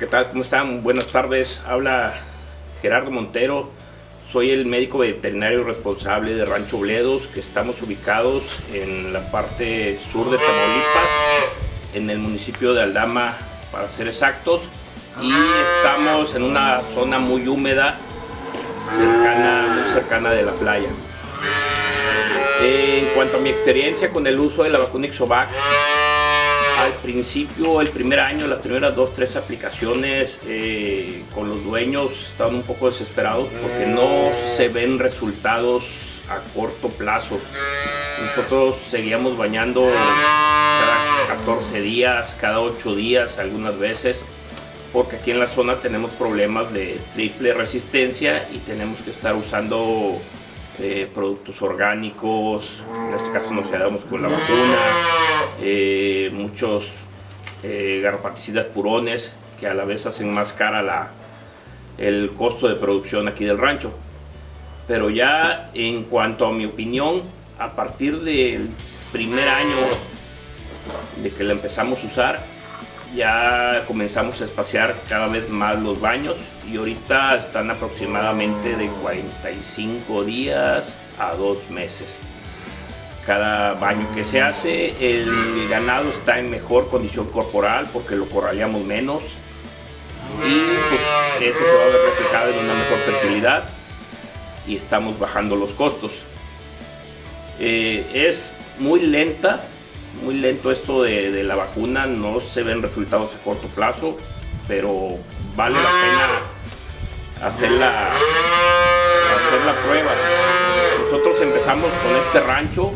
¿Qué tal? ¿Cómo están? Buenas tardes. Habla Gerardo Montero. Soy el médico veterinario responsable de Rancho Bledos, que estamos ubicados en la parte sur de Tamaulipas, en el municipio de Aldama, para ser exactos. Y estamos en una zona muy húmeda, cercana, muy cercana de la playa. En cuanto a mi experiencia con el uso de la vacuna Ixovac, al principio, el primer año, las primeras dos, tres aplicaciones eh, con los dueños estaban un poco desesperados porque no se ven resultados a corto plazo. Nosotros seguíamos bañando cada 14 días, cada 8 días algunas veces, porque aquí en la zona tenemos problemas de triple resistencia y tenemos que estar usando eh, productos orgánicos, en este caso nos quedamos con la vacuna, eh, muchos eh, purones que a la vez hacen más cara la, el costo de producción aquí del rancho. Pero ya en cuanto a mi opinión, a partir del primer año de que la empezamos a usar, ya comenzamos a espaciar cada vez más los baños y ahorita están aproximadamente de 45 días a dos meses. Cada baño que se hace, el ganado está en mejor condición corporal porque lo corraleamos menos y pues, eso se va a ver reflejado en una mejor fertilidad y estamos bajando los costos. Eh, es muy lenta muy lento esto de, la vacuna, no se ven resultados a corto plazo, pero vale la pena hacer hacer la prueba. Nosotros empezamos con este rancho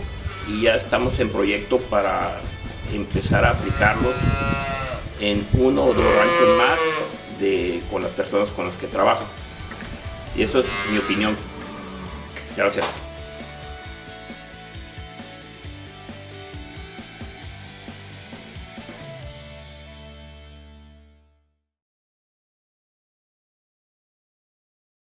y ya estamos en proyecto para empezar a aplicarlos en uno o dos ranchos más de, con las personas con las que trabajo. Y eso es mi opinión. Gracias.